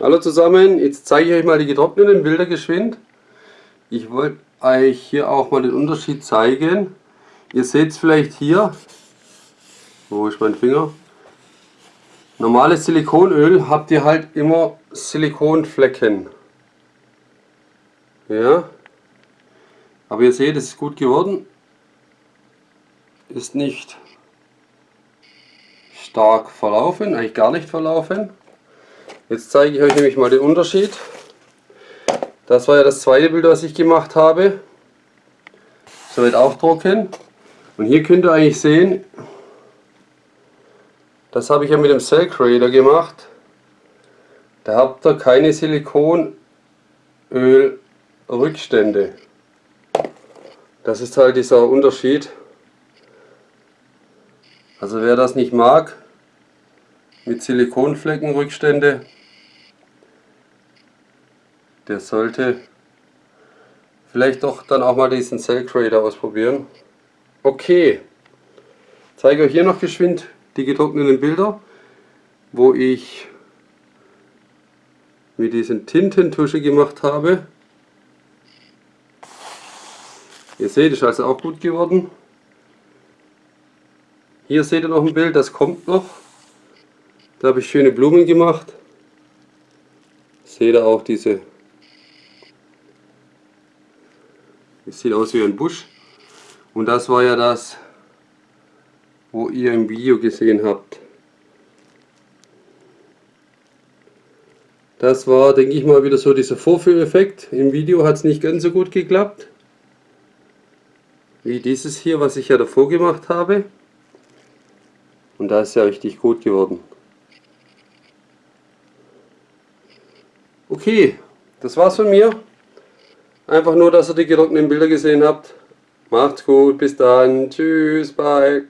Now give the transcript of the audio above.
Hallo zusammen, jetzt zeige ich euch mal die getrockneten Bilder geschwind. Ich wollte euch hier auch mal den Unterschied zeigen. Ihr seht es vielleicht hier, wo ist mein Finger? Normales Silikonöl habt ihr halt immer Silikonflecken. Ja, aber ihr seht, es ist gut geworden. Ist nicht stark verlaufen, eigentlich gar nicht verlaufen. Jetzt zeige ich euch nämlich mal den Unterschied. Das war ja das zweite Bild, was ich gemacht habe. Soweit auch trocken. Und hier könnt ihr eigentlich sehen, das habe ich ja mit dem Cell Creator gemacht. Da habt ihr keine Silikonölrückstände. Das ist halt dieser Unterschied. Also wer das nicht mag, mit Silikonfleckenrückstände, der sollte vielleicht doch dann auch mal diesen Cell Creator ausprobieren. Okay, zeige euch hier noch geschwind die getrockneten Bilder, wo ich mit diesen Tintentusche gemacht habe. Ihr seht, ist also auch gut geworden. Hier seht ihr noch ein Bild, das kommt noch. Da habe ich schöne Blumen gemacht. Seht ihr auch diese Es sieht aus wie ein Busch. Und das war ja das, wo ihr im Video gesehen habt. Das war, denke ich mal, wieder so dieser Vorführeffekt. Im Video hat es nicht ganz so gut geklappt. Wie dieses hier, was ich ja davor gemacht habe. Und da ist ja richtig gut geworden. Okay, das war's von mir. Einfach nur, dass ihr die getrockneten Bilder gesehen habt. Macht's gut, bis dann. Tschüss, bye.